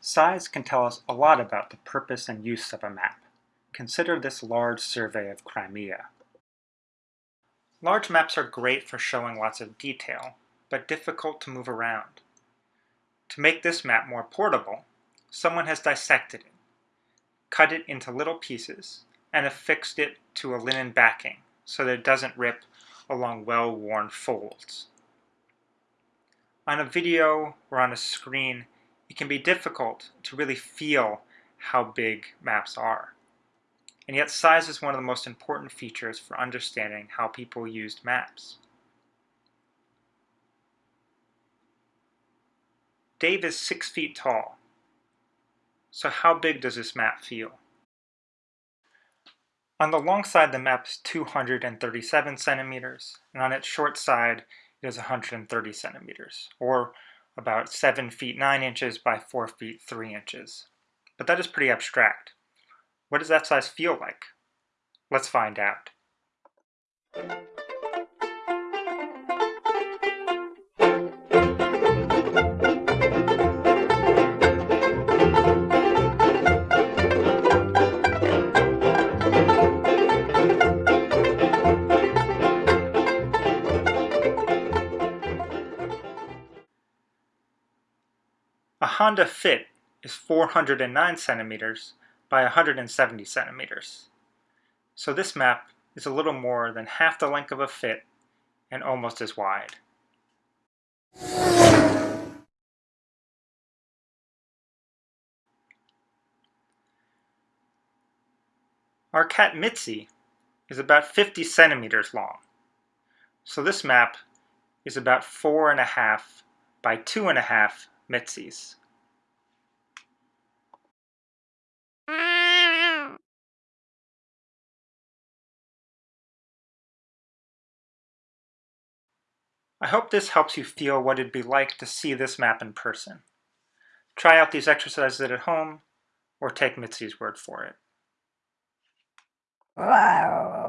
Size can tell us a lot about the purpose and use of a map. Consider this large survey of Crimea. Large maps are great for showing lots of detail, but difficult to move around. To make this map more portable, someone has dissected it, cut it into little pieces, and affixed it to a linen backing so that it doesn't rip along well-worn folds. On a video or on a screen, it can be difficult to really feel how big maps are. And yet size is one of the most important features for understanding how people used maps. Dave is six feet tall. So how big does this map feel? On the long side, the map is 237 centimeters, and on its short side, it is 130 centimeters, or about 7 feet 9 inches by 4 feet 3 inches. But that is pretty abstract. What does that size feel like? Let's find out. Honda Fit is 409 centimeters by 170 centimeters. So this map is a little more than half the length of a Fit and almost as wide. Our cat Mitzi is about 50 centimeters long. So this map is about four and a half by two and a half Mitzi's. I hope this helps you feel what it'd be like to see this map in person. Try out these exercises at home, or take Mitzi's word for it. Wow.